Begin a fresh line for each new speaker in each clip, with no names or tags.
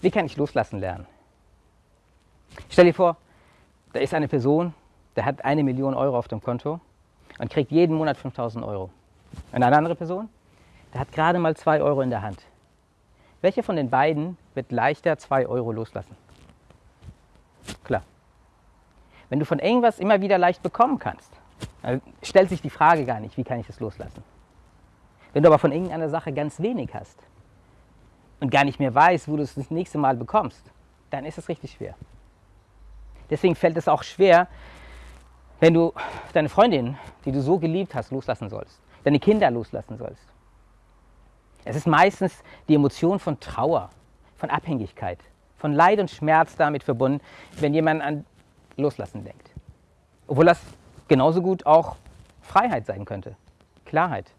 Wie kann ich loslassen lernen? Stell dir vor, da ist eine Person, der hat eine Million Euro auf dem Konto und kriegt jeden Monat 5000 Euro. Und eine andere Person, der hat gerade mal 2 Euro in der Hand. Welcher von den beiden wird leichter 2 Euro loslassen? Klar. Wenn du von irgendwas immer wieder leicht bekommen kannst, stellt sich die Frage gar nicht, wie kann ich das loslassen. Wenn du aber von irgendeiner Sache ganz wenig hast und gar nicht mehr weißt, wo du es das nächste Mal bekommst, dann ist es richtig schwer. Deswegen fällt es auch schwer, wenn du deine Freundin, die du so geliebt hast, loslassen sollst, deine Kinder loslassen sollst. Es ist meistens die Emotion von Trauer, von Abhängigkeit, von Leid und Schmerz damit verbunden, wenn jemand an Loslassen denkt. Obwohl das genauso gut auch Freiheit sein könnte, Klarheit.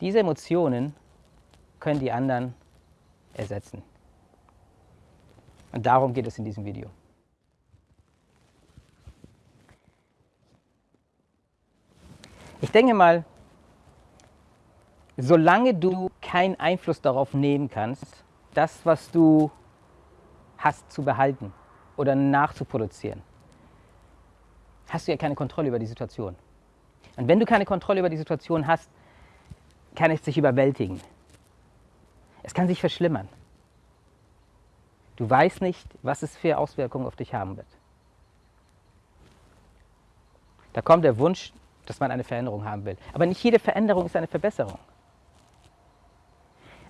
Diese Emotionen können die anderen ersetzen. Und darum geht es in diesem Video. Ich denke mal, solange du keinen Einfluss darauf nehmen kannst, das, was du hast, zu behalten oder nachzuproduzieren, hast du ja keine Kontrolle über die Situation. Und wenn du keine Kontrolle über die Situation hast, kann es sich überwältigen. Es kann sich verschlimmern. Du weißt nicht, was es für Auswirkungen auf dich haben wird. Da kommt der Wunsch, dass man eine Veränderung haben will. Aber nicht jede Veränderung ist eine Verbesserung.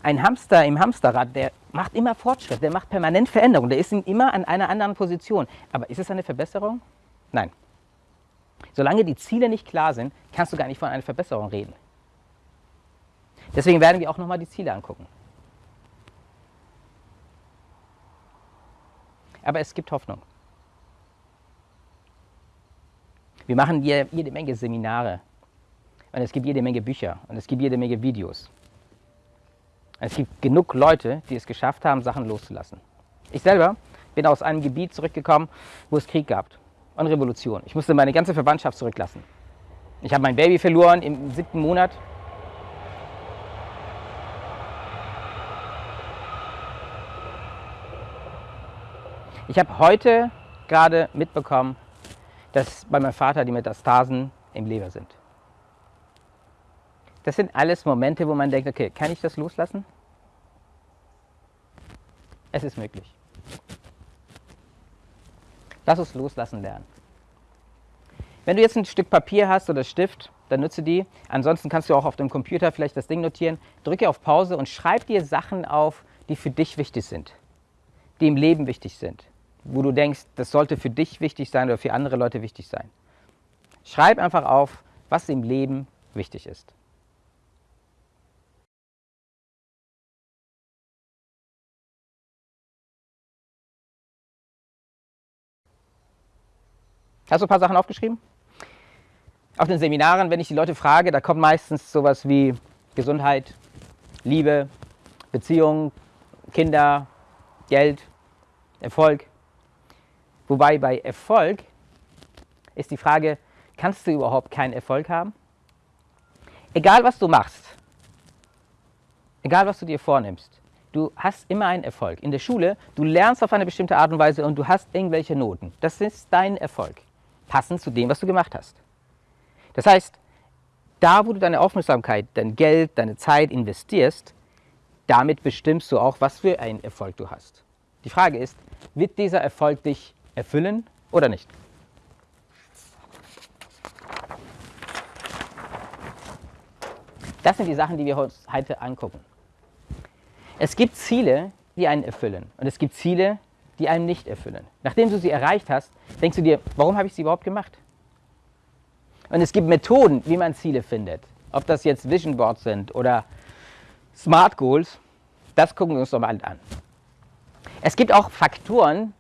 Ein Hamster im Hamsterrad, der macht immer Fortschritt, der macht permanent Veränderung, der ist immer an einer anderen Position. Aber ist es eine Verbesserung? Nein. Solange die Ziele nicht klar sind, kannst du gar nicht von einer Verbesserung reden. Deswegen werden wir auch nochmal die Ziele angucken. Aber es gibt Hoffnung. Wir machen jede Menge Seminare und es gibt jede Menge Bücher und es gibt jede Menge Videos. Es gibt genug Leute, die es geschafft haben, Sachen loszulassen. Ich selber bin aus einem Gebiet zurückgekommen, wo es Krieg gab und Revolution. Ich musste meine ganze Verwandtschaft zurücklassen. Ich habe mein Baby verloren im siebten Monat. Ich habe heute gerade mitbekommen, dass bei meinem Vater die Metastasen im Leber sind. Das sind alles Momente, wo man denkt, okay, kann ich das loslassen? Es ist möglich. Lass uns loslassen lernen. Wenn du jetzt ein Stück Papier hast oder Stift, dann nutze die. Ansonsten kannst du auch auf dem Computer vielleicht das Ding notieren. Drücke auf Pause und schreib dir Sachen auf, die für dich wichtig sind, die im Leben wichtig sind wo du denkst, das sollte für dich wichtig sein oder für andere Leute wichtig sein. Schreib einfach auf, was im Leben wichtig ist. Hast du ein paar Sachen aufgeschrieben? Auf den Seminaren, wenn ich die Leute frage, da kommt meistens sowas wie Gesundheit, Liebe, Beziehung, Kinder, Geld, Erfolg. Wobei bei Erfolg ist die Frage, kannst du überhaupt keinen Erfolg haben? Egal was du machst, egal was du dir vornimmst, du hast immer einen Erfolg. In der Schule, du lernst auf eine bestimmte Art und Weise und du hast irgendwelche Noten. Das ist dein Erfolg, passend zu dem, was du gemacht hast. Das heißt, da wo du deine Aufmerksamkeit, dein Geld, deine Zeit investierst, damit bestimmst du auch, was für einen Erfolg du hast. Die Frage ist, wird dieser Erfolg dich erfüllen oder nicht. Das sind die Sachen, die wir uns heute angucken. Es gibt Ziele, die einen erfüllen und es gibt Ziele, die einen nicht erfüllen. Nachdem du sie erreicht hast, denkst du dir, warum habe ich sie überhaupt gemacht? Und es gibt Methoden, wie man Ziele findet. Ob das jetzt Vision Boards sind oder Smart Goals, das gucken wir uns doch mal an. Es gibt auch Faktoren,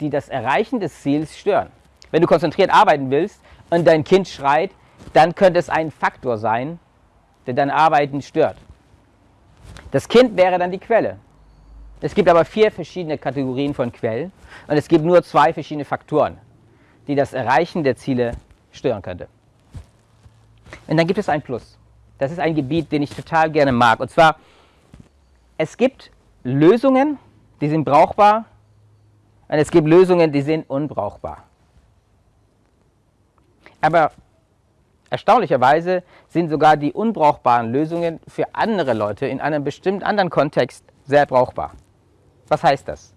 die das Erreichen des Ziels stören. Wenn du konzentriert arbeiten willst und dein Kind schreit, dann könnte es ein Faktor sein, der dein Arbeiten stört. Das Kind wäre dann die Quelle. Es gibt aber vier verschiedene Kategorien von Quellen und es gibt nur zwei verschiedene Faktoren, die das Erreichen der Ziele stören könnte. Und dann gibt es ein Plus. Das ist ein Gebiet, den ich total gerne mag. Und zwar, es gibt Lösungen, die sind brauchbar und es gibt Lösungen, die sind unbrauchbar. Aber erstaunlicherweise sind sogar die unbrauchbaren Lösungen für andere Leute in einem bestimmten anderen Kontext sehr brauchbar. Was heißt das?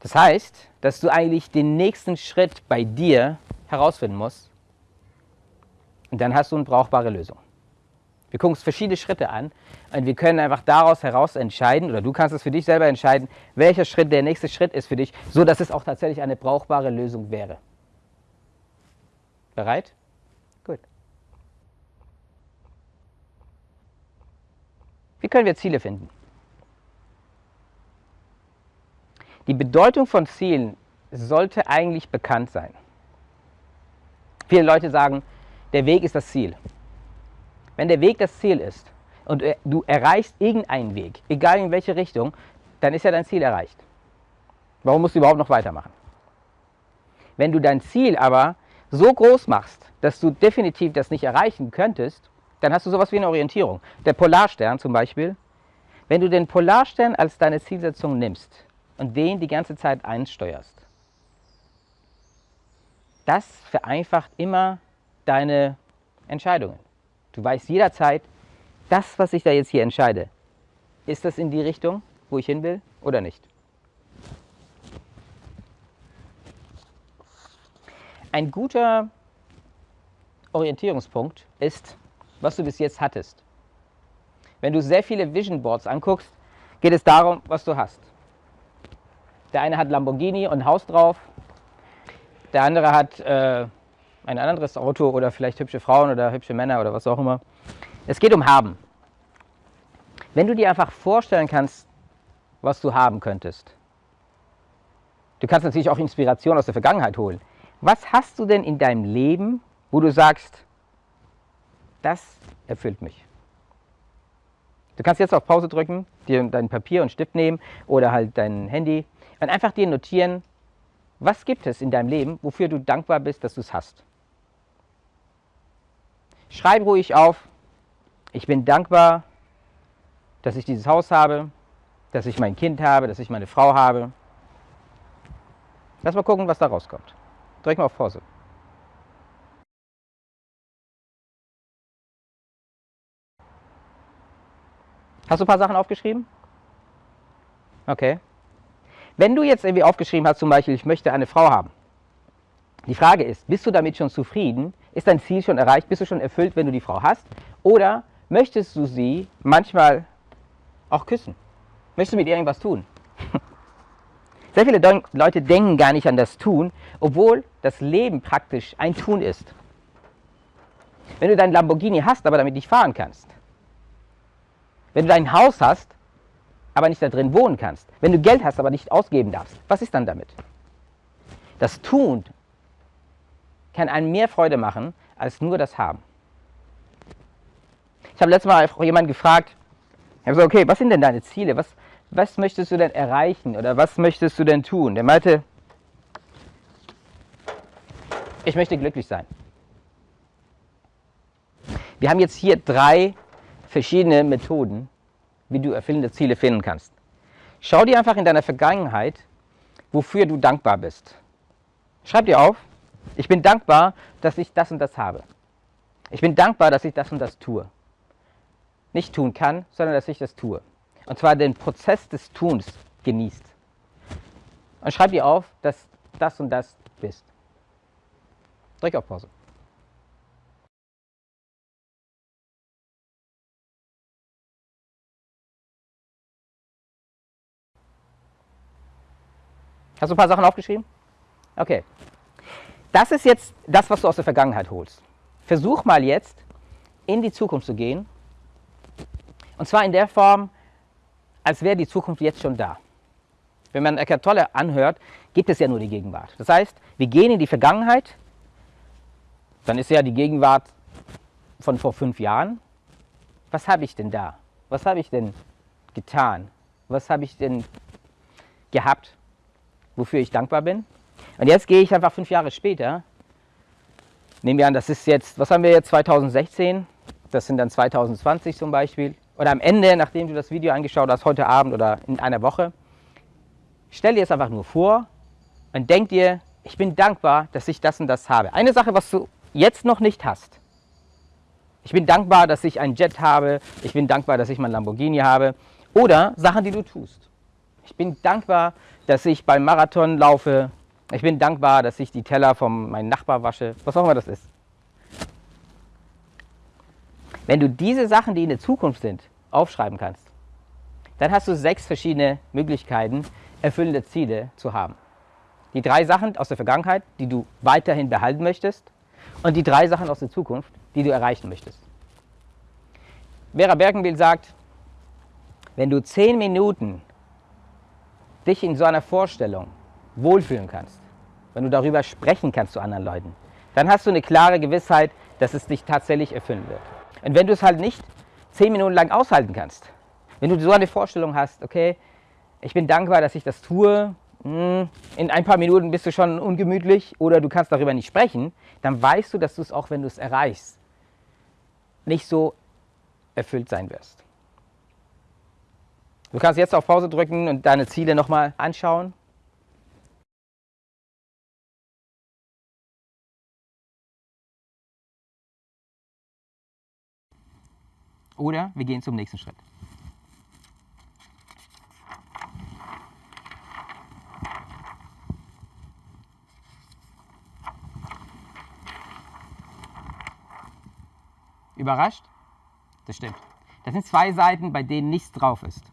Das heißt, dass du eigentlich den nächsten Schritt bei dir herausfinden musst und dann hast du eine brauchbare Lösung. Wir gucken uns verschiedene Schritte an und wir können einfach daraus heraus entscheiden, oder du kannst es für dich selber entscheiden, welcher Schritt der nächste Schritt ist für dich, so dass es auch tatsächlich eine brauchbare Lösung wäre. Bereit? Gut. Wie können wir Ziele finden? Die Bedeutung von Zielen sollte eigentlich bekannt sein. Viele Leute sagen, der Weg ist das Ziel. Wenn der Weg das Ziel ist und du erreichst irgendeinen Weg, egal in welche Richtung, dann ist ja dein Ziel erreicht. Warum musst du überhaupt noch weitermachen? Wenn du dein Ziel aber so groß machst, dass du definitiv das nicht erreichen könntest, dann hast du sowas wie eine Orientierung. Der Polarstern zum Beispiel, wenn du den Polarstern als deine Zielsetzung nimmst und den die ganze Zeit einsteuerst, das vereinfacht immer deine Entscheidungen. Du weißt jederzeit, das, was ich da jetzt hier entscheide, ist das in die Richtung, wo ich hin will oder nicht. Ein guter Orientierungspunkt ist, was du bis jetzt hattest. Wenn du sehr viele Vision Boards anguckst, geht es darum, was du hast. Der eine hat Lamborghini und ein Haus drauf, der andere hat äh, ein anderes Auto oder vielleicht hübsche Frauen oder hübsche Männer oder was auch immer. Es geht um Haben. Wenn du dir einfach vorstellen kannst, was du haben könntest. Du kannst natürlich auch Inspiration aus der Vergangenheit holen. Was hast du denn in deinem Leben, wo du sagst, das erfüllt mich? Du kannst jetzt auf Pause drücken, dir dein Papier und Stift nehmen oder halt dein Handy und einfach dir notieren, was gibt es in deinem Leben, wofür du dankbar bist, dass du es hast. Schreib ruhig auf, ich bin dankbar, dass ich dieses Haus habe, dass ich mein Kind habe, dass ich meine Frau habe. Lass mal gucken, was da rauskommt. Drück mal auf Pause. Hast du ein paar Sachen aufgeschrieben? Okay. Wenn du jetzt irgendwie aufgeschrieben hast, zum Beispiel, ich möchte eine Frau haben. Die Frage ist, bist du damit schon zufrieden? Ist dein Ziel schon erreicht? Bist du schon erfüllt, wenn du die Frau hast? Oder möchtest du sie manchmal auch küssen? Möchtest du mit ihr irgendwas tun? Sehr viele Leute denken gar nicht an das Tun, obwohl das Leben praktisch ein Tun ist. Wenn du dein Lamborghini hast, aber damit nicht fahren kannst. Wenn du dein Haus hast, aber nicht da drin wohnen kannst. Wenn du Geld hast, aber nicht ausgeben darfst. Was ist dann damit? Das Tun kann einem mehr Freude machen, als nur das Haben. Ich habe letztes Mal jemanden gefragt, ich habe gesagt, okay, was sind denn deine Ziele? Was, was möchtest du denn erreichen oder was möchtest du denn tun? Der meinte, ich möchte glücklich sein. Wir haben jetzt hier drei verschiedene Methoden, wie du erfüllende Ziele finden kannst. Schau dir einfach in deiner Vergangenheit, wofür du dankbar bist. Schreib dir auf, ich bin dankbar, dass ich das und das habe. Ich bin dankbar, dass ich das und das tue. Nicht tun kann, sondern dass ich das tue. Und zwar den Prozess des Tuns genießt. Und schreib dir auf, dass das und das bist. Drück auf Pause. Hast du ein paar Sachen aufgeschrieben? Okay. Das ist jetzt das, was du aus der Vergangenheit holst. Versuch mal jetzt in die Zukunft zu gehen. Und zwar in der Form, als wäre die Zukunft jetzt schon da. Wenn man Eckart Tolle anhört, gibt es ja nur die Gegenwart. Das heißt, wir gehen in die Vergangenheit, dann ist ja die Gegenwart von vor fünf Jahren. Was habe ich denn da? Was habe ich denn getan? Was habe ich denn gehabt, wofür ich dankbar bin? Und jetzt gehe ich einfach fünf Jahre später, nehmen wir an, das ist jetzt, was haben wir jetzt, 2016, das sind dann 2020 zum Beispiel, oder am Ende, nachdem du das Video angeschaut hast, heute Abend oder in einer Woche, stell dir es einfach nur vor und denk dir, ich bin dankbar, dass ich das und das habe. Eine Sache, was du jetzt noch nicht hast. Ich bin dankbar, dass ich einen Jet habe. Ich bin dankbar, dass ich mein Lamborghini habe. Oder Sachen, die du tust. Ich bin dankbar, dass ich beim Marathon laufe. Ich bin dankbar, dass ich die Teller von meinem Nachbar wasche. Was auch immer das ist. Wenn du diese Sachen, die in der Zukunft sind, aufschreiben kannst, dann hast du sechs verschiedene Möglichkeiten, erfüllende Ziele zu haben. Die drei Sachen aus der Vergangenheit, die du weiterhin behalten möchtest und die drei Sachen aus der Zukunft, die du erreichen möchtest. Vera Bergenbiel sagt, wenn du zehn Minuten dich in so einer Vorstellung wohlfühlen kannst, wenn du darüber sprechen kannst zu anderen Leuten, dann hast du eine klare Gewissheit, dass es dich tatsächlich erfüllen wird. Und wenn du es halt nicht zehn Minuten lang aushalten kannst, wenn du so eine Vorstellung hast, okay, ich bin dankbar, dass ich das tue, hm, in ein paar Minuten bist du schon ungemütlich oder du kannst darüber nicht sprechen, dann weißt du, dass du es auch, wenn du es erreichst, nicht so erfüllt sein wirst. Du kannst jetzt auf Pause drücken und deine Ziele nochmal anschauen. Oder wir gehen zum nächsten Schritt. Überrascht? Das stimmt. Das sind zwei Seiten, bei denen nichts drauf ist.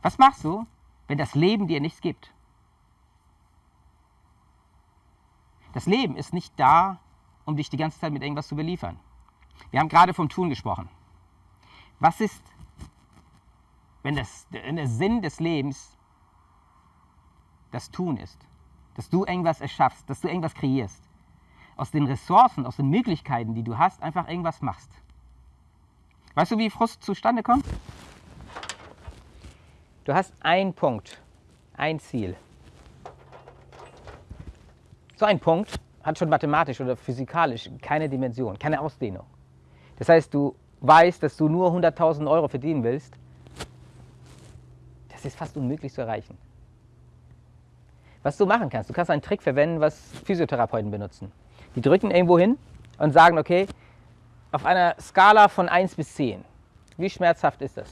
Was machst du, wenn das Leben dir nichts gibt? Das Leben ist nicht da, um dich die ganze Zeit mit irgendwas zu beliefern. Wir haben gerade vom Tun gesprochen. Was ist, wenn, das, wenn der Sinn des Lebens das Tun ist? Dass du irgendwas erschaffst, dass du irgendwas kreierst. Aus den Ressourcen, aus den Möglichkeiten, die du hast, einfach irgendwas machst. Weißt du, wie Frust zustande kommt? Du hast einen Punkt, ein Ziel. So ein Punkt hat schon mathematisch oder physikalisch keine Dimension, keine Ausdehnung. Das heißt, du weißt, dass du nur 100.000 Euro verdienen willst. Das ist fast unmöglich zu erreichen. Was du machen kannst, du kannst einen Trick verwenden, was Physiotherapeuten benutzen. Die drücken irgendwo hin und sagen, okay, auf einer Skala von 1 bis 10, wie schmerzhaft ist das?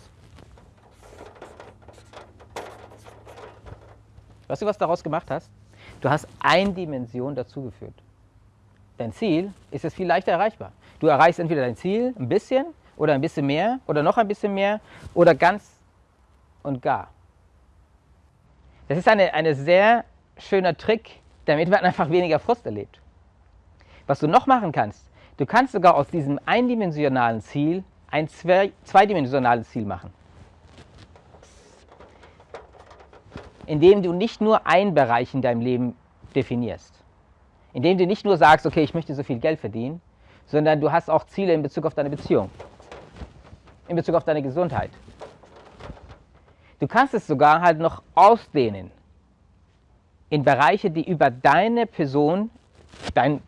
Weißt du, was du daraus gemacht hast? Du hast eine Dimension dazugeführt. Dein Ziel ist jetzt viel leichter erreichbar. Du erreichst entweder dein Ziel ein bisschen oder ein bisschen mehr oder noch ein bisschen mehr oder ganz und gar. Das ist ein eine sehr schöner Trick, damit man einfach weniger Frust erlebt. Was du noch machen kannst, du kannst sogar aus diesem eindimensionalen Ziel ein zweidimensionales Ziel machen. Indem du nicht nur einen Bereich in deinem Leben definierst. Indem du nicht nur sagst, okay, ich möchte so viel Geld verdienen, sondern du hast auch Ziele in Bezug auf deine Beziehung, in Bezug auf deine Gesundheit. Du kannst es sogar halt noch ausdehnen in Bereiche, die über deine Person, dein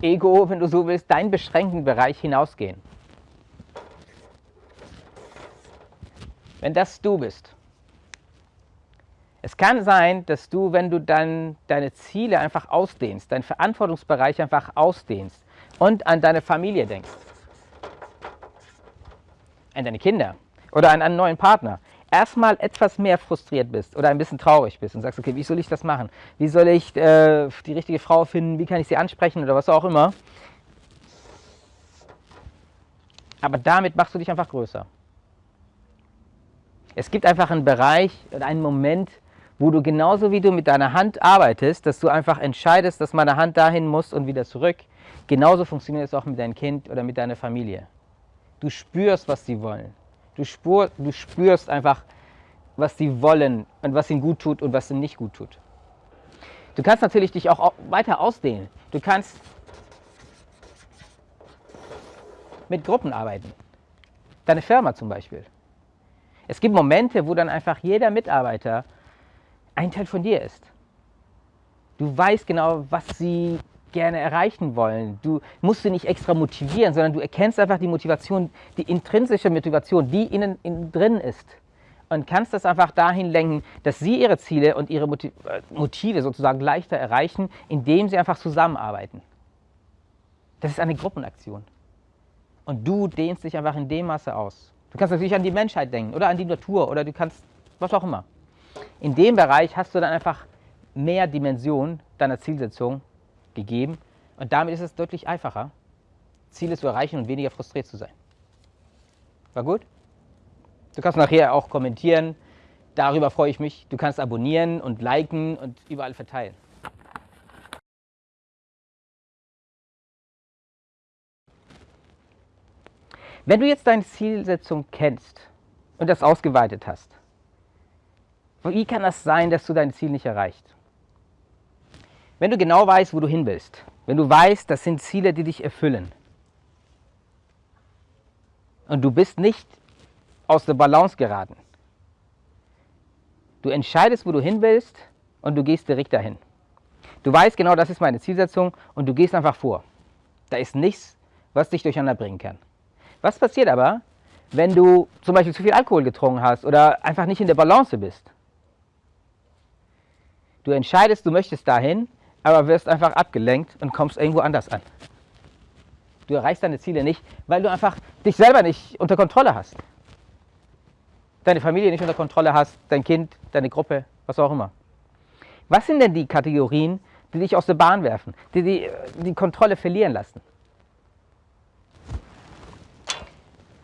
Ego, wenn du so willst, deinen beschränkten Bereich hinausgehen. Wenn das du bist. Es kann sein, dass du, wenn du dann deine Ziele einfach ausdehnst, deinen Verantwortungsbereich einfach ausdehnst, und an deine Familie denkst, an deine Kinder oder an einen neuen Partner, erstmal etwas mehr frustriert bist oder ein bisschen traurig bist und sagst, okay, wie soll ich das machen? Wie soll ich äh, die richtige Frau finden? Wie kann ich sie ansprechen oder was auch immer? Aber damit machst du dich einfach größer. Es gibt einfach einen Bereich oder einen Moment, wo du genauso wie du mit deiner Hand arbeitest, dass du einfach entscheidest, dass meine Hand dahin muss und wieder zurück, Genauso funktioniert es auch mit deinem Kind oder mit deiner Familie. Du spürst, was sie wollen. Du, spür, du spürst einfach, was sie wollen und was ihnen gut tut und was ihnen nicht gut tut. Du kannst natürlich dich auch weiter ausdehnen. Du kannst mit Gruppen arbeiten. Deine Firma zum Beispiel. Es gibt Momente, wo dann einfach jeder Mitarbeiter ein Teil von dir ist. Du weißt genau, was sie gerne erreichen wollen. Du musst sie nicht extra motivieren, sondern du erkennst einfach die Motivation, die intrinsische Motivation, die innen, innen drin ist. Und kannst das einfach dahin lenken, dass sie ihre Ziele und ihre äh, Motive sozusagen leichter erreichen, indem sie einfach zusammenarbeiten. Das ist eine Gruppenaktion. Und du dehnst dich einfach in dem Maße aus. Du kannst natürlich an die Menschheit denken oder an die Natur oder du kannst was auch immer. In dem Bereich hast du dann einfach mehr Dimension deiner Zielsetzung gegeben und damit ist es deutlich einfacher, Ziele zu erreichen und weniger frustriert zu sein. War gut? Du kannst nachher auch kommentieren, darüber freue ich mich. Du kannst abonnieren und liken und überall verteilen. Wenn du jetzt deine Zielsetzung kennst und das ausgeweitet hast, wie kann das sein, dass du dein Ziel nicht erreicht? Wenn du genau weißt, wo du hin willst, wenn du weißt, das sind Ziele, die dich erfüllen und du bist nicht aus der Balance geraten. Du entscheidest, wo du hin willst und du gehst direkt dahin. Du weißt genau, das ist meine Zielsetzung und du gehst einfach vor. Da ist nichts, was dich durcheinander bringen kann. Was passiert aber, wenn du zum Beispiel zu viel Alkohol getrunken hast oder einfach nicht in der Balance bist? Du entscheidest, du möchtest dahin, aber wirst einfach abgelenkt und kommst irgendwo anders an. Du erreichst deine Ziele nicht, weil du einfach dich selber nicht unter Kontrolle hast. Deine Familie nicht unter Kontrolle hast, dein Kind, deine Gruppe, was auch immer. Was sind denn die Kategorien, die dich aus der Bahn werfen, die die, die Kontrolle verlieren lassen?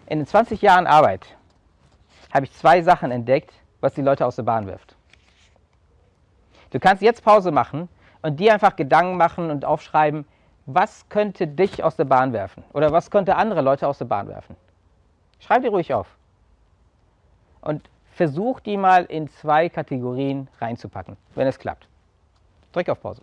In den 20 Jahren Arbeit habe ich zwei Sachen entdeckt, was die Leute aus der Bahn wirft. Du kannst jetzt Pause machen und dir einfach Gedanken machen und aufschreiben, was könnte dich aus der Bahn werfen oder was könnte andere Leute aus der Bahn werfen. Schreib dir ruhig auf und versuch die mal in zwei Kategorien reinzupacken, wenn es klappt. Drück auf Pause.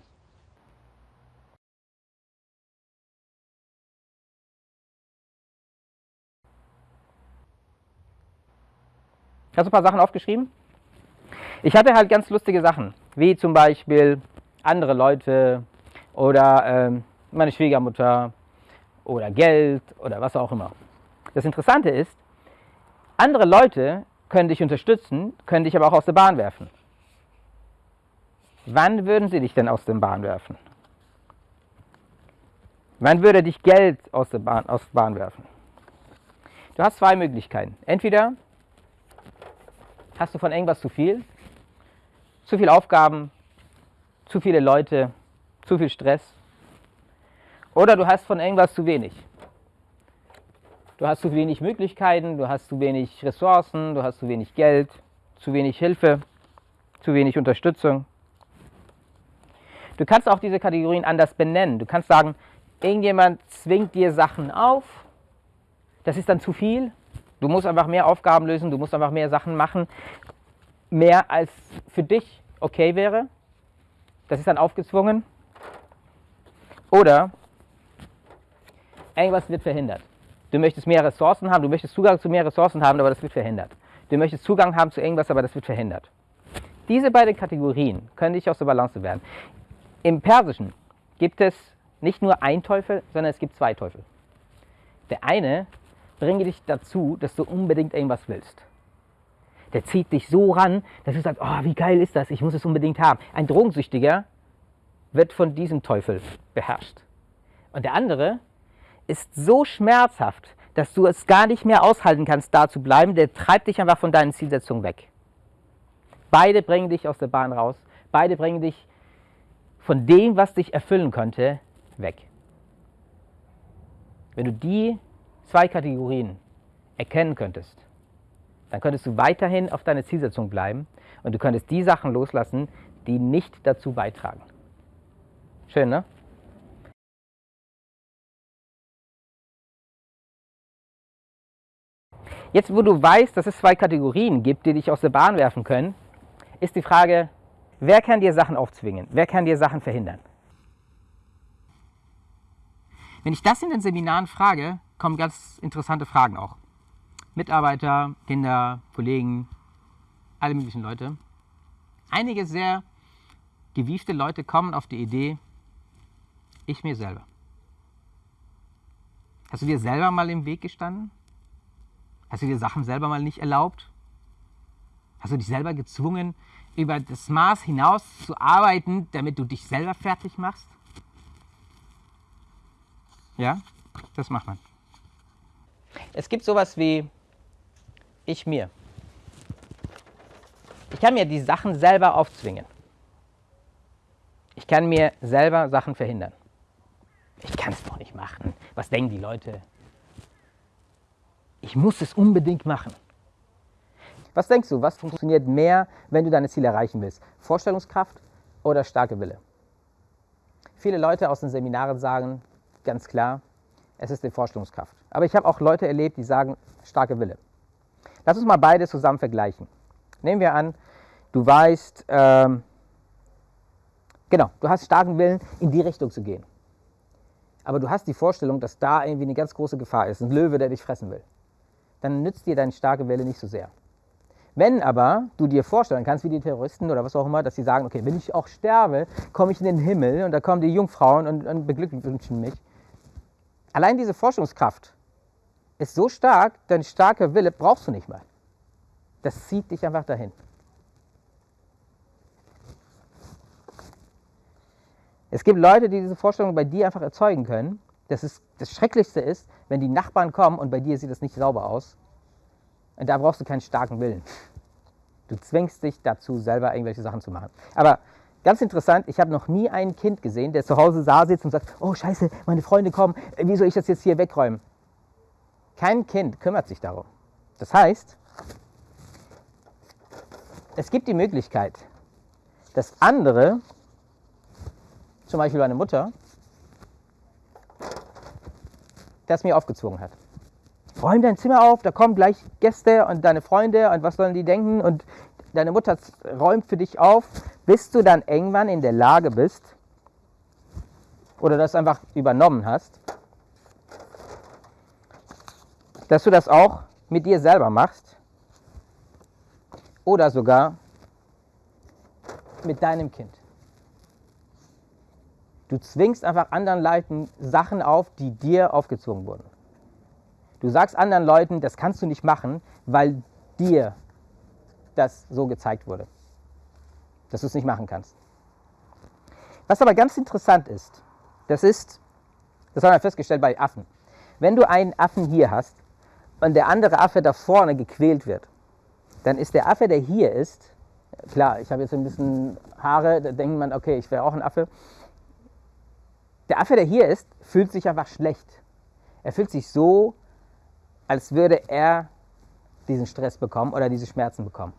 Hast du ein paar Sachen aufgeschrieben? Ich hatte halt ganz lustige Sachen, wie zum Beispiel andere Leute oder ähm, meine Schwiegermutter oder Geld oder was auch immer. Das Interessante ist, andere Leute können dich unterstützen, können dich aber auch aus der Bahn werfen. Wann würden sie dich denn aus der Bahn werfen? Wann würde dich Geld aus der Bahn, aus der Bahn werfen? Du hast zwei Möglichkeiten. Entweder hast du von irgendwas zu viel zu viele Aufgaben, zu viele Leute, zu viel Stress. Oder du hast von irgendwas zu wenig. Du hast zu wenig Möglichkeiten, du hast zu wenig Ressourcen, du hast zu wenig Geld, zu wenig Hilfe, zu wenig Unterstützung. Du kannst auch diese Kategorien anders benennen. Du kannst sagen, irgendjemand zwingt dir Sachen auf, das ist dann zu viel. Du musst einfach mehr Aufgaben lösen, du musst einfach mehr Sachen machen mehr als für dich okay wäre. Das ist dann aufgezwungen. Oder irgendwas wird verhindert. Du möchtest mehr Ressourcen haben, du möchtest Zugang zu mehr Ressourcen haben, aber das wird verhindert. Du möchtest Zugang haben zu irgendwas, aber das wird verhindert. Diese beiden Kategorien können dich aus der Balance werden. Im Persischen gibt es nicht nur ein Teufel, sondern es gibt zwei Teufel. Der eine bringt dich dazu, dass du unbedingt irgendwas willst der zieht dich so ran, dass du sagst, oh, wie geil ist das, ich muss es unbedingt haben. Ein Drogensüchtiger wird von diesem Teufel beherrscht. Und der andere ist so schmerzhaft, dass du es gar nicht mehr aushalten kannst, da zu bleiben. Der treibt dich einfach von deinen Zielsetzungen weg. Beide bringen dich aus der Bahn raus. Beide bringen dich von dem, was dich erfüllen könnte, weg. Wenn du die zwei Kategorien erkennen könntest, dann könntest du weiterhin auf deine Zielsetzung bleiben und du könntest die Sachen loslassen, die nicht dazu beitragen. Schön, ne? Jetzt, wo du weißt, dass es zwei Kategorien gibt, die dich aus der Bahn werfen können, ist die Frage, wer kann dir Sachen aufzwingen? Wer kann dir Sachen verhindern? Wenn ich das in den Seminaren frage, kommen ganz interessante Fragen auch. Mitarbeiter, Kinder, Kollegen, alle möglichen Leute. Einige sehr gewiefte Leute kommen auf die Idee, Ich mir selber. Hast du dir selber mal im Weg gestanden? Hast du dir Sachen selber mal nicht erlaubt? Hast du dich selber gezwungen, über das Maß hinaus zu arbeiten, damit du dich selber fertig machst? Ja, das macht man. Es gibt sowas wie ich mir. Ich kann mir die Sachen selber aufzwingen. Ich kann mir selber Sachen verhindern. Ich kann es doch nicht machen. Was denken die Leute? Ich muss es unbedingt machen. Was denkst du, was funktioniert mehr, wenn du deine Ziele erreichen willst? Vorstellungskraft oder starke Wille? Viele Leute aus den Seminaren sagen ganz klar, es ist die Vorstellungskraft. Aber ich habe auch Leute erlebt, die sagen starke Wille. Lass uns mal beide zusammen vergleichen. Nehmen wir an, du weißt, ähm, genau, du hast starken Willen, in die Richtung zu gehen. Aber du hast die Vorstellung, dass da irgendwie eine ganz große Gefahr ist, ein Löwe, der dich fressen will. Dann nützt dir deine starke Wille nicht so sehr. Wenn aber du dir vorstellen kannst, wie die Terroristen oder was auch immer, dass sie sagen, okay, wenn ich auch sterbe, komme ich in den Himmel und da kommen die Jungfrauen und, und beglückwünschen mich. Allein diese Forschungskraft ist so stark, dein starker Wille brauchst du nicht mal. Das zieht dich einfach dahin. Es gibt Leute, die diese Vorstellung bei dir einfach erzeugen können. Das, ist, das Schrecklichste ist, wenn die Nachbarn kommen und bei dir sieht das nicht sauber aus. Und da brauchst du keinen starken Willen. Du zwingst dich dazu, selber irgendwelche Sachen zu machen. Aber ganz interessant, ich habe noch nie ein Kind gesehen, der zu Hause da sitzt und sagt, oh scheiße, meine Freunde kommen, wie soll ich das jetzt hier wegräumen? Kein Kind kümmert sich darum. Das heißt, es gibt die Möglichkeit, dass andere zum Beispiel meine Mutter, das mir aufgezwungen hat. Räum dein Zimmer auf, da kommen gleich Gäste und deine Freunde und was sollen die denken und deine Mutter räumt für dich auf, bis du dann irgendwann in der Lage bist oder das einfach übernommen hast, dass du das auch mit dir selber machst oder sogar mit deinem Kind. Du zwingst einfach anderen Leuten Sachen auf, die dir aufgezwungen wurden. Du sagst anderen Leuten, das kannst du nicht machen, weil dir das so gezeigt wurde, dass du es nicht machen kannst. Was aber ganz interessant ist, das ist, das haben wir festgestellt bei Affen. Wenn du einen Affen hier hast und der andere Affe da vorne gequält wird, dann ist der Affe, der hier ist, klar, ich habe jetzt ein bisschen Haare, da denkt man, okay, ich wäre auch ein Affe, der Affe, der hier ist, fühlt sich einfach schlecht. Er fühlt sich so, als würde er diesen Stress bekommen oder diese Schmerzen bekommen.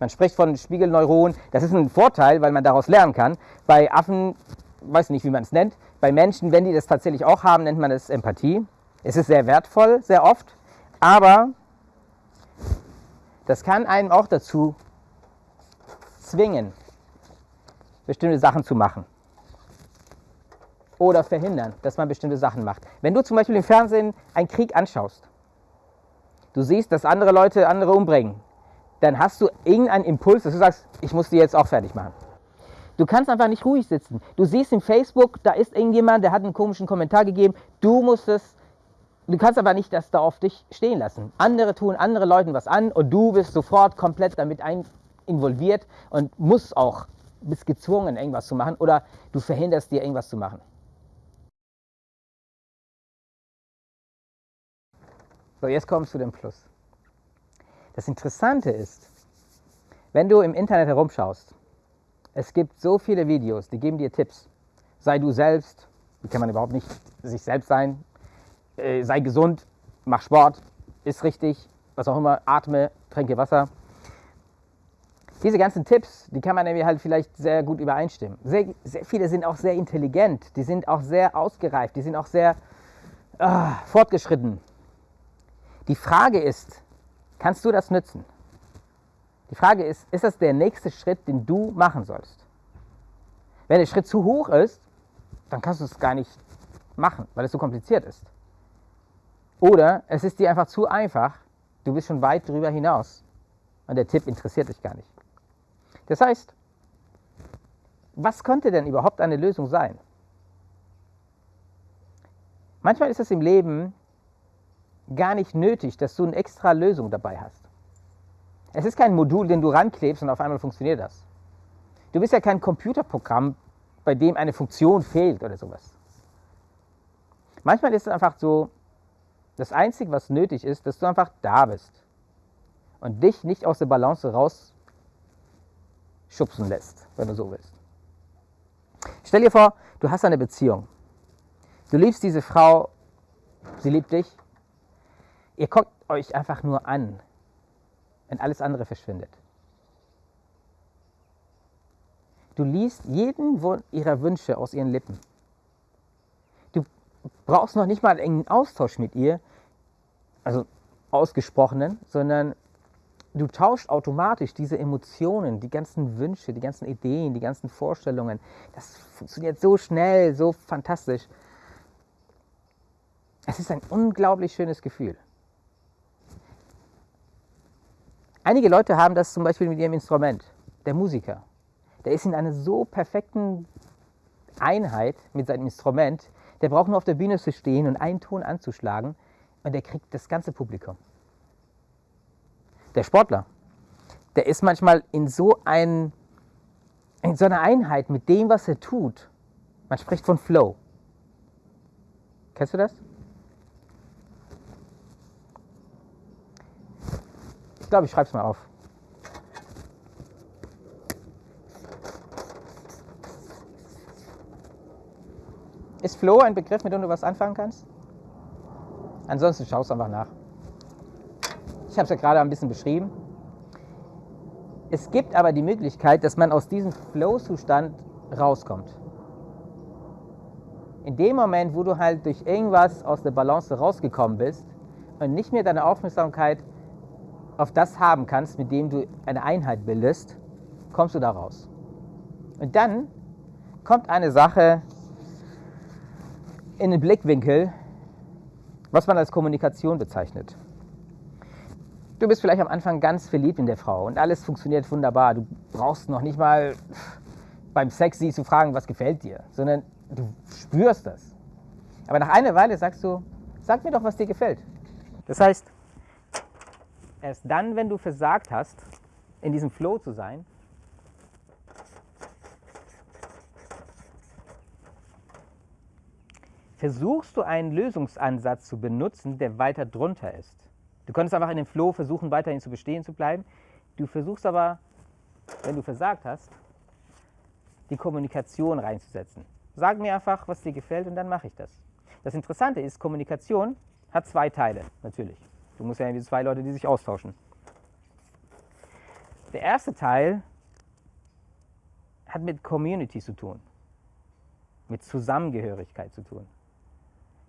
Man spricht von Spiegelneuronen. Das ist ein Vorteil, weil man daraus lernen kann. Bei Affen, weiß nicht, wie man es nennt. Bei Menschen, wenn die das tatsächlich auch haben, nennt man es Empathie. Es ist sehr wertvoll, sehr oft. Aber das kann einem auch dazu zwingen, bestimmte Sachen zu machen oder verhindern, dass man bestimmte Sachen macht. Wenn du zum Beispiel im Fernsehen einen Krieg anschaust, du siehst, dass andere Leute andere umbringen, dann hast du irgendeinen Impuls, dass du sagst, ich muss die jetzt auch fertig machen. Du kannst einfach nicht ruhig sitzen. Du siehst im Facebook, da ist irgendjemand, der hat einen komischen Kommentar gegeben, du musst es, du kannst aber nicht das da auf dich stehen lassen. Andere tun andere Leuten was an und du bist sofort komplett damit involviert und musst auch, bist gezwungen, irgendwas zu machen oder du verhinderst dir, irgendwas zu machen. So, jetzt kommst du dem Plus. Das Interessante ist, wenn du im Internet herumschaust, es gibt so viele Videos, die geben dir Tipps. Sei du selbst, wie kann man überhaupt nicht sich selbst sein? Äh, sei gesund, mach Sport, ist richtig, was auch immer, atme, trinke Wasser. Diese ganzen Tipps, die kann man nämlich halt vielleicht sehr gut übereinstimmen. Sehr, sehr viele sind auch sehr intelligent, die sind auch sehr ausgereift, die sind auch sehr ah, fortgeschritten. Die Frage ist, kannst du das nützen? Die Frage ist, ist das der nächste Schritt, den du machen sollst? Wenn der Schritt zu hoch ist, dann kannst du es gar nicht machen, weil es zu kompliziert ist. Oder es ist dir einfach zu einfach, du bist schon weit drüber hinaus und der Tipp interessiert dich gar nicht. Das heißt, was könnte denn überhaupt eine Lösung sein? Manchmal ist es im Leben gar nicht nötig, dass du eine extra Lösung dabei hast. Es ist kein Modul, den du ranklebst und auf einmal funktioniert das. Du bist ja kein Computerprogramm, bei dem eine Funktion fehlt oder sowas. Manchmal ist es einfach so, das Einzige, was nötig ist, dass du einfach da bist und dich nicht aus der Balance rausschubsen lässt, wenn du so willst. Stell dir vor, du hast eine Beziehung. Du liebst diese Frau, sie liebt dich. Ihr guckt euch einfach nur an, wenn alles andere verschwindet. Du liest jeden ihrer Wünsche aus ihren Lippen brauchst noch nicht mal einen engen Austausch mit ihr, also ausgesprochenen, sondern du tauschst automatisch diese Emotionen, die ganzen Wünsche, die ganzen Ideen, die ganzen Vorstellungen. Das funktioniert so schnell, so fantastisch. Es ist ein unglaublich schönes Gefühl. Einige Leute haben das zum Beispiel mit ihrem Instrument. Der Musiker, der ist in einer so perfekten Einheit mit seinem Instrument, der braucht nur auf der Bühne zu stehen und einen Ton anzuschlagen und der kriegt das ganze Publikum. Der Sportler, der ist manchmal in so, ein, in so einer Einheit mit dem, was er tut. Man spricht von Flow. Kennst du das? Ich glaube, ich schreibe es mal auf. Ist Flow ein Begriff, mit dem du was anfangen kannst? Ansonsten schau es einfach nach. Ich habe es ja gerade ein bisschen beschrieben. Es gibt aber die Möglichkeit, dass man aus diesem Flow-Zustand rauskommt. In dem Moment, wo du halt durch irgendwas aus der Balance rausgekommen bist und nicht mehr deine Aufmerksamkeit auf das haben kannst, mit dem du eine Einheit bildest, kommst du da raus. Und dann kommt eine Sache, in den Blickwinkel, was man als Kommunikation bezeichnet. Du bist vielleicht am Anfang ganz verliebt in der Frau und alles funktioniert wunderbar. Du brauchst noch nicht mal beim Sex sie zu fragen, was gefällt dir, sondern du spürst das. Aber nach einer Weile sagst du, sag mir doch, was dir gefällt. Das heißt, erst dann, wenn du versagt hast, in diesem Flow zu sein, versuchst du einen Lösungsansatz zu benutzen, der weiter drunter ist. Du könntest einfach in dem Flow versuchen, weiterhin zu bestehen zu bleiben. Du versuchst aber, wenn du versagt hast, die Kommunikation reinzusetzen. Sag mir einfach, was dir gefällt und dann mache ich das. Das Interessante ist, Kommunikation hat zwei Teile, natürlich. Du musst ja irgendwie zwei Leute, die sich austauschen. Der erste Teil hat mit Community zu tun, mit Zusammengehörigkeit zu tun.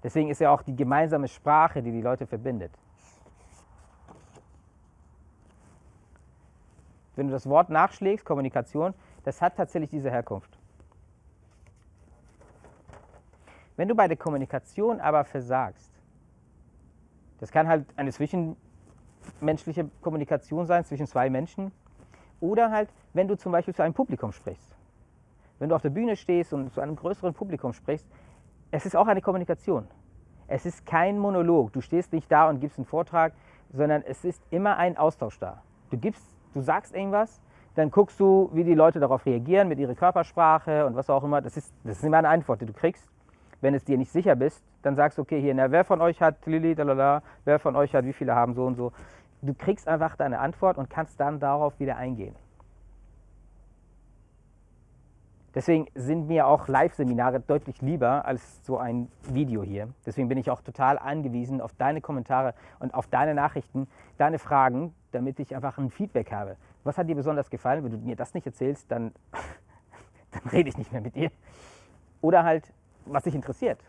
Deswegen ist ja auch die gemeinsame Sprache, die die Leute verbindet. Wenn du das Wort nachschlägst, Kommunikation, das hat tatsächlich diese Herkunft. Wenn du bei der Kommunikation aber versagst, das kann halt eine zwischenmenschliche Kommunikation sein zwischen zwei Menschen oder halt, wenn du zum Beispiel zu einem Publikum sprichst. Wenn du auf der Bühne stehst und zu einem größeren Publikum sprichst, es ist auch eine Kommunikation. Es ist kein Monolog. Du stehst nicht da und gibst einen Vortrag, sondern es ist immer ein Austausch da. Du, gibst, du sagst irgendwas, dann guckst du, wie die Leute darauf reagieren mit ihrer Körpersprache und was auch immer. Das ist, das ist immer eine Antwort, die du kriegst. Wenn es dir nicht sicher bist, dann sagst du, okay, hier, na, wer von euch hat Lili, lalala, wer von euch hat, wie viele haben so und so. Du kriegst einfach deine Antwort und kannst dann darauf wieder eingehen. Deswegen sind mir auch Live-Seminare deutlich lieber als so ein Video hier. Deswegen bin ich auch total angewiesen auf deine Kommentare und auf deine Nachrichten, deine Fragen, damit ich einfach ein Feedback habe. Was hat dir besonders gefallen? Wenn du mir das nicht erzählst, dann, dann rede ich nicht mehr mit dir. Oder halt, was dich interessiert.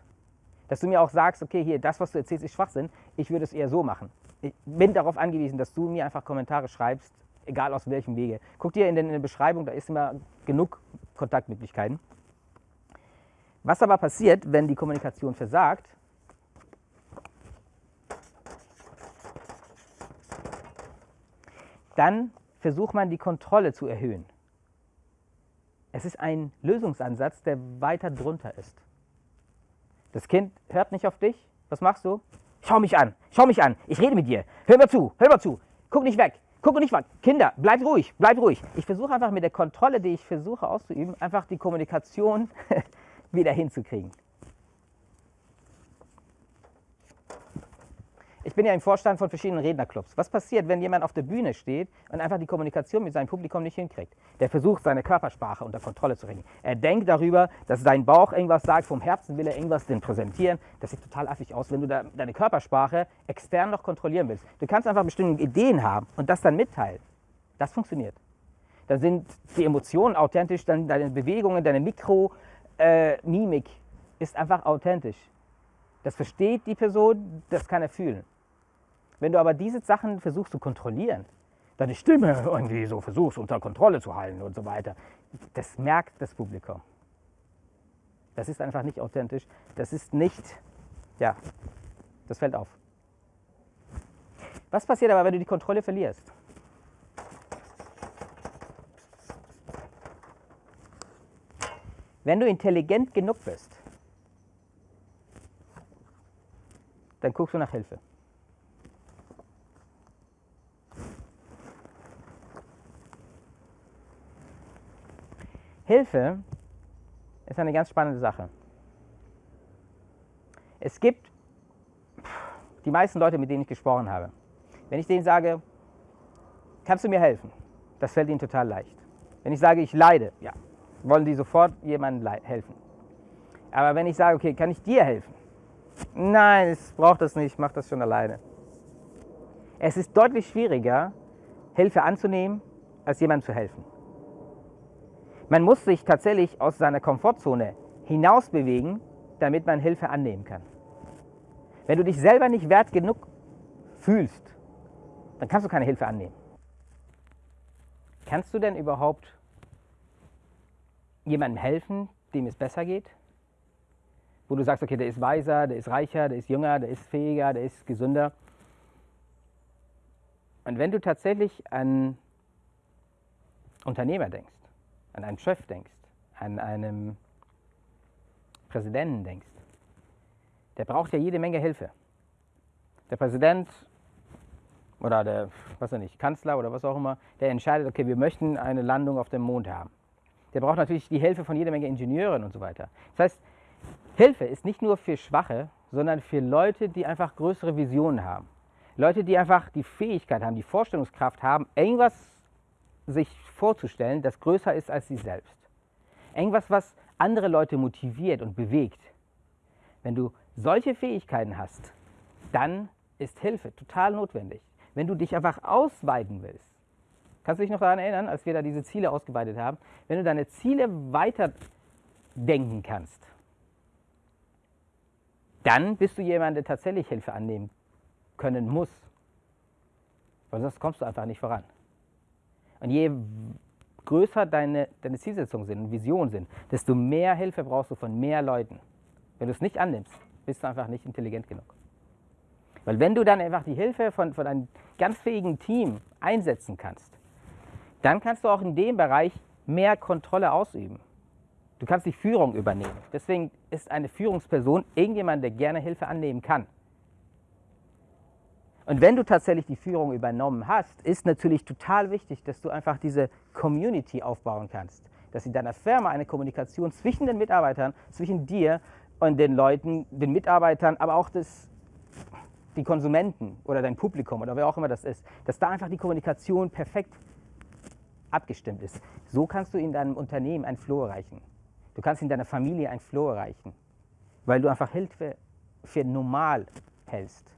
Dass du mir auch sagst, okay, hier, das, was du erzählst, ist Schwachsinn. Ich würde es eher so machen. Ich bin darauf angewiesen, dass du mir einfach Kommentare schreibst, egal aus welchem Wege. Guck dir in, der Beschreibung, da ist immer genug Kontaktmöglichkeiten. Was aber passiert, wenn die Kommunikation versagt, dann versucht man die Kontrolle zu erhöhen. Es ist ein Lösungsansatz, der weiter drunter ist. Das Kind hört nicht auf dich. Was machst du? Schau mich an, schau mich an. Ich rede mit dir. Hör mal zu, hör mal zu. Guck nicht weg, guck nicht weg. Kinder, bleibt ruhig, bleibt ruhig. Ich versuche einfach mit der Kontrolle, die ich versuche auszuüben, einfach die Kommunikation wieder hinzukriegen. Ich bin ja im Vorstand von verschiedenen Rednerclubs. Was passiert, wenn jemand auf der Bühne steht und einfach die Kommunikation mit seinem Publikum nicht hinkriegt? Der versucht, seine Körpersprache unter Kontrolle zu bringen. Er denkt darüber, dass sein Bauch irgendwas sagt, vom Herzen will er irgendwas denn präsentieren. Das sieht total affig aus, wenn du da deine Körpersprache extern noch kontrollieren willst. Du kannst einfach bestimmte Ideen haben und das dann mitteilen. Das funktioniert. Da sind die Emotionen authentisch, dann deine Bewegungen, deine Mikromimik äh, ist einfach authentisch. Das versteht die Person, das kann er fühlen. Wenn du aber diese Sachen versuchst zu kontrollieren, deine Stimme irgendwie so versuchst unter Kontrolle zu halten und so weiter, das merkt das Publikum. Das ist einfach nicht authentisch. Das ist nicht, ja, das fällt auf. Was passiert aber, wenn du die Kontrolle verlierst? Wenn du intelligent genug bist, dann guckst du nach Hilfe. Hilfe ist eine ganz spannende Sache. Es gibt die meisten Leute, mit denen ich gesprochen habe. Wenn ich denen sage, kannst du mir helfen? Das fällt ihnen total leicht. Wenn ich sage, ich leide, ja, wollen die sofort jemandem helfen. Aber wenn ich sage, okay, kann ich dir helfen? Nein, ich brauche das nicht, ich mache das schon alleine. Es ist deutlich schwieriger, Hilfe anzunehmen, als jemandem zu helfen. Man muss sich tatsächlich aus seiner Komfortzone hinaus bewegen, damit man Hilfe annehmen kann. Wenn du dich selber nicht wert genug fühlst, dann kannst du keine Hilfe annehmen. Kannst du denn überhaupt jemandem helfen, dem es besser geht? Wo du sagst, okay, der ist weiser, der ist reicher, der ist jünger, der ist fähiger, der ist gesünder. Und wenn du tatsächlich an Unternehmer denkst, an einen Chef denkst, an einen Präsidenten denkst, der braucht ja jede Menge Hilfe. Der Präsident oder der, was nicht, Kanzler oder was auch immer, der entscheidet, okay, wir möchten eine Landung auf dem Mond haben. Der braucht natürlich die Hilfe von jeder Menge Ingenieuren und so weiter. Das heißt, Hilfe ist nicht nur für Schwache, sondern für Leute, die einfach größere Visionen haben. Leute, die einfach die Fähigkeit haben, die Vorstellungskraft haben, irgendwas sich vorzustellen, das größer ist als sie selbst. Irgendwas, was andere Leute motiviert und bewegt. Wenn du solche Fähigkeiten hast, dann ist Hilfe total notwendig. Wenn du dich einfach ausweiten willst, kannst du dich noch daran erinnern, als wir da diese Ziele ausgeweitet haben, wenn du deine Ziele weiter denken kannst, dann bist du jemand, der tatsächlich Hilfe annehmen können muss. Weil sonst kommst du einfach nicht voran. Und je größer deine, deine Zielsetzungen sind und Visionen sind, desto mehr Hilfe brauchst du von mehr Leuten. Wenn du es nicht annimmst, bist du einfach nicht intelligent genug. Weil wenn du dann einfach die Hilfe von, von einem ganz fähigen Team einsetzen kannst, dann kannst du auch in dem Bereich mehr Kontrolle ausüben. Du kannst die Führung übernehmen. Deswegen ist eine Führungsperson irgendjemand, der gerne Hilfe annehmen kann. Und wenn du tatsächlich die Führung übernommen hast, ist natürlich total wichtig, dass du einfach diese Community aufbauen kannst. Dass in deiner Firma eine Kommunikation zwischen den Mitarbeitern, zwischen dir und den Leuten, den Mitarbeitern, aber auch das, die Konsumenten oder dein Publikum oder wer auch immer das ist, dass da einfach die Kommunikation perfekt abgestimmt ist. So kannst du in deinem Unternehmen ein Flow erreichen. Du kannst in deiner Familie ein Flow erreichen, weil du einfach Hilfe für normal hältst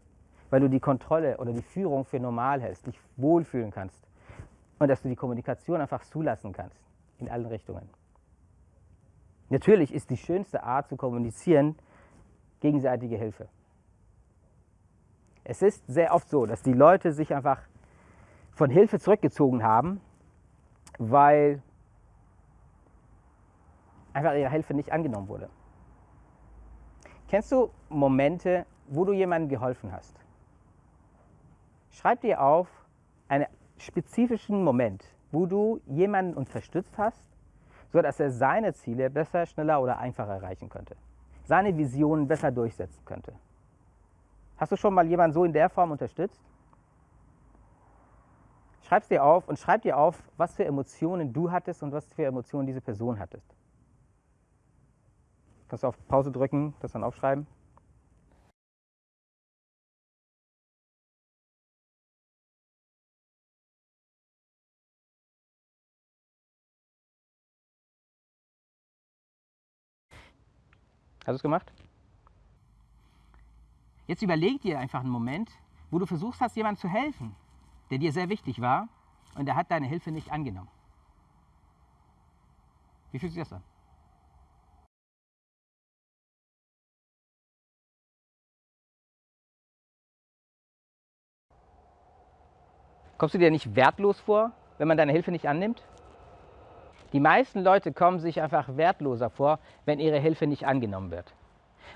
weil du die Kontrolle oder die Führung für normal hältst, dich wohlfühlen kannst und dass du die Kommunikation einfach zulassen kannst in allen Richtungen. Natürlich ist die schönste Art zu kommunizieren gegenseitige Hilfe. Es ist sehr oft so, dass die Leute sich einfach von Hilfe zurückgezogen haben, weil einfach ihre Hilfe nicht angenommen wurde. Kennst du Momente, wo du jemandem geholfen hast? Schreib dir auf einen spezifischen Moment, wo du jemanden unterstützt hast, sodass er seine Ziele besser, schneller oder einfacher erreichen könnte. seine Visionen besser durchsetzen könnte. Hast du schon mal jemanden so in der Form unterstützt? Schreib dir auf und schreib dir auf, was für Emotionen du hattest und was für Emotionen diese Person hattest. Du auf Pause drücken, das dann aufschreiben? Hast du es gemacht? Jetzt überleg dir einfach einen Moment, wo du versuchst hast, jemandem zu helfen, der dir sehr wichtig war und der hat deine Hilfe nicht angenommen. Wie fühlt sich das an? Kommst du dir nicht wertlos vor, wenn man deine Hilfe nicht annimmt? Die meisten Leute kommen sich einfach wertloser vor, wenn ihre Hilfe nicht angenommen wird.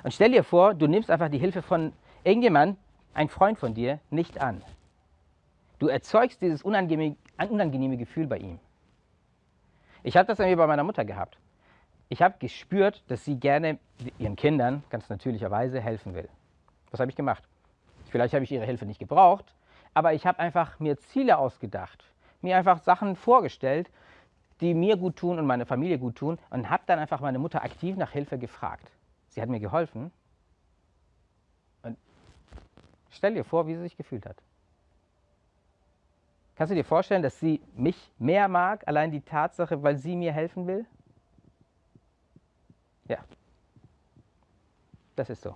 Und stell dir vor, du nimmst einfach die Hilfe von irgendjemandem, ein Freund von dir, nicht an. Du erzeugst dieses unangenehme, unangenehme Gefühl bei ihm. Ich habe das irgendwie bei meiner Mutter gehabt. Ich habe gespürt, dass sie gerne ihren Kindern ganz natürlicherweise helfen will. Was habe ich gemacht? Vielleicht habe ich ihre Hilfe nicht gebraucht, aber ich habe einfach mir Ziele ausgedacht, mir einfach Sachen vorgestellt die mir gut tun und meine Familie gut tun und habe dann einfach meine Mutter aktiv nach Hilfe gefragt. Sie hat mir geholfen und stell dir vor, wie sie sich gefühlt hat. Kannst du dir vorstellen, dass sie mich mehr mag, allein die Tatsache, weil sie mir helfen will? Ja, das ist so.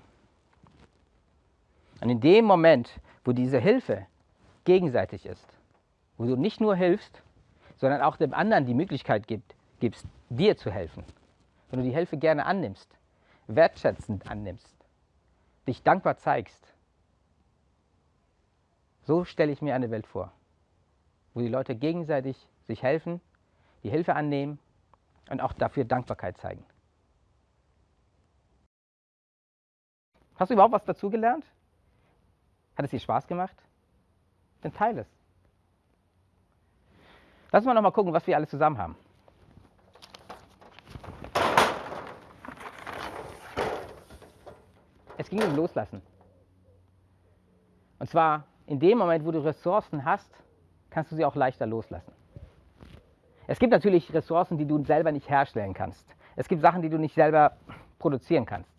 Und in dem Moment, wo diese Hilfe gegenseitig ist, wo du nicht nur hilfst, sondern auch dem anderen die Möglichkeit gibt, gibst, dir zu helfen. Wenn du die Hilfe gerne annimmst, wertschätzend annimmst, dich dankbar zeigst. So stelle ich mir eine Welt vor, wo die Leute gegenseitig sich helfen, die Hilfe annehmen und auch dafür Dankbarkeit zeigen. Hast du überhaupt was dazugelernt? Hat es dir Spaß gemacht? Dann teile es. Lass mal noch gucken, was wir alles zusammen haben. Es ging um Loslassen. Und zwar in dem Moment, wo du Ressourcen hast, kannst du sie auch leichter loslassen. Es gibt natürlich Ressourcen, die du selber nicht herstellen kannst. Es gibt Sachen, die du nicht selber produzieren kannst.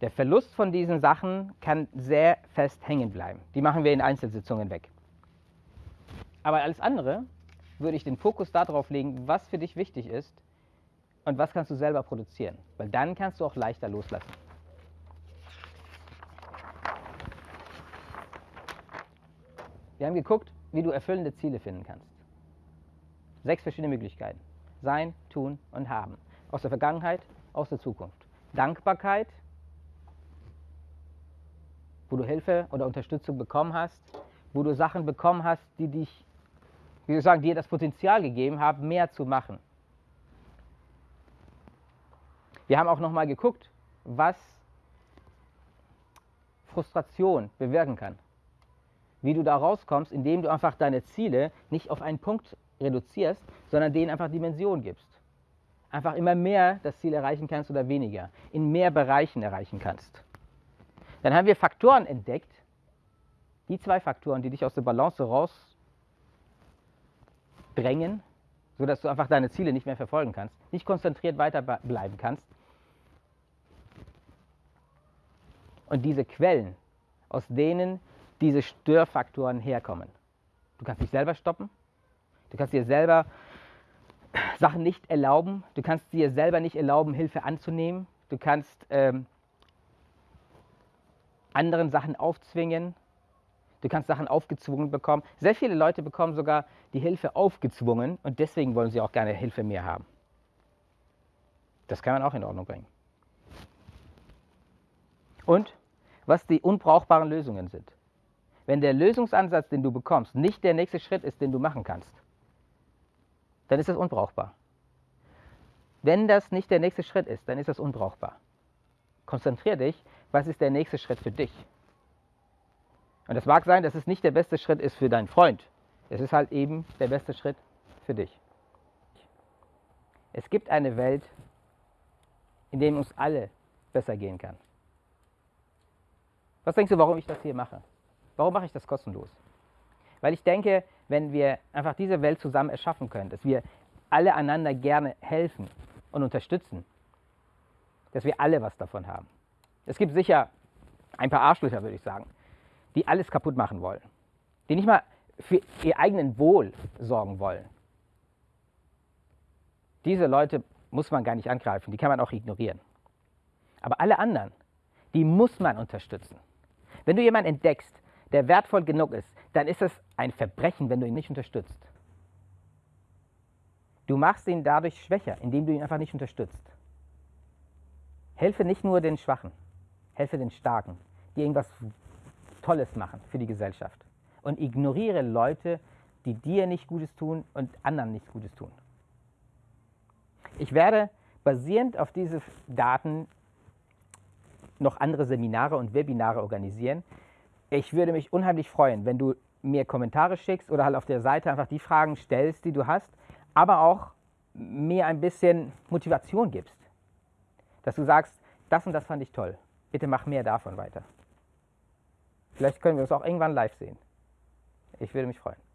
Der Verlust von diesen Sachen kann sehr fest hängen bleiben. Die machen wir in Einzelsitzungen weg. Aber alles andere würde ich den Fokus darauf legen, was für dich wichtig ist und was kannst du selber produzieren. Weil dann kannst du auch leichter loslassen. Wir haben geguckt, wie du erfüllende Ziele finden kannst. Sechs verschiedene Möglichkeiten. Sein, tun und haben. Aus der Vergangenheit, aus der Zukunft. Dankbarkeit, wo du Hilfe oder Unterstützung bekommen hast, wo du Sachen bekommen hast, die dich wie soll ich sagen, dir das Potenzial gegeben haben, mehr zu machen. Wir haben auch nochmal geguckt, was Frustration bewirken kann. Wie du da rauskommst, indem du einfach deine Ziele nicht auf einen Punkt reduzierst, sondern denen einfach Dimension gibst. Einfach immer mehr das Ziel erreichen kannst oder weniger, in mehr Bereichen erreichen kannst. Dann haben wir Faktoren entdeckt, die zwei Faktoren, die dich aus der Balance raus drängen, sodass du einfach deine Ziele nicht mehr verfolgen kannst, nicht konzentriert weiterbleiben kannst. Und diese Quellen, aus denen diese Störfaktoren herkommen. Du kannst dich selber stoppen, du kannst dir selber Sachen nicht erlauben, du kannst dir selber nicht erlauben, Hilfe anzunehmen, du kannst ähm, anderen Sachen aufzwingen, Du kannst Sachen aufgezwungen bekommen. Sehr viele Leute bekommen sogar die Hilfe aufgezwungen und deswegen wollen sie auch gerne Hilfe mehr haben. Das kann man auch in Ordnung bringen. Und was die unbrauchbaren Lösungen sind. Wenn der Lösungsansatz, den du bekommst, nicht der nächste Schritt ist, den du machen kannst, dann ist es unbrauchbar. Wenn das nicht der nächste Schritt ist, dann ist es unbrauchbar. Konzentrier dich, was ist der nächste Schritt für dich? Und es mag sein, dass es nicht der beste Schritt ist für deinen Freund. Es ist halt eben der beste Schritt für dich. Es gibt eine Welt, in der uns alle besser gehen kann. Was denkst du, warum ich das hier mache? Warum mache ich das kostenlos? Weil ich denke, wenn wir einfach diese Welt zusammen erschaffen können, dass wir alle einander gerne helfen und unterstützen, dass wir alle was davon haben. Es gibt sicher ein paar Arschlöcher, würde ich sagen, die alles kaputt machen wollen, die nicht mal für ihr eigenen Wohl sorgen wollen. Diese Leute muss man gar nicht angreifen, die kann man auch ignorieren. Aber alle anderen, die muss man unterstützen. Wenn du jemanden entdeckst, der wertvoll genug ist, dann ist es ein Verbrechen, wenn du ihn nicht unterstützt. Du machst ihn dadurch schwächer, indem du ihn einfach nicht unterstützt. Helfe nicht nur den Schwachen, helfe den Starken, die irgendwas Tolles machen für die Gesellschaft. Und ignoriere Leute, die dir nicht Gutes tun und anderen nichts Gutes tun. Ich werde basierend auf diese Daten noch andere Seminare und Webinare organisieren. Ich würde mich unheimlich freuen, wenn du mir Kommentare schickst oder halt auf der Seite einfach die Fragen stellst, die du hast, aber auch mir ein bisschen Motivation gibst. Dass du sagst, das und das fand ich toll. Bitte mach mehr davon weiter. Vielleicht können wir uns auch irgendwann live sehen. Ich würde mich freuen.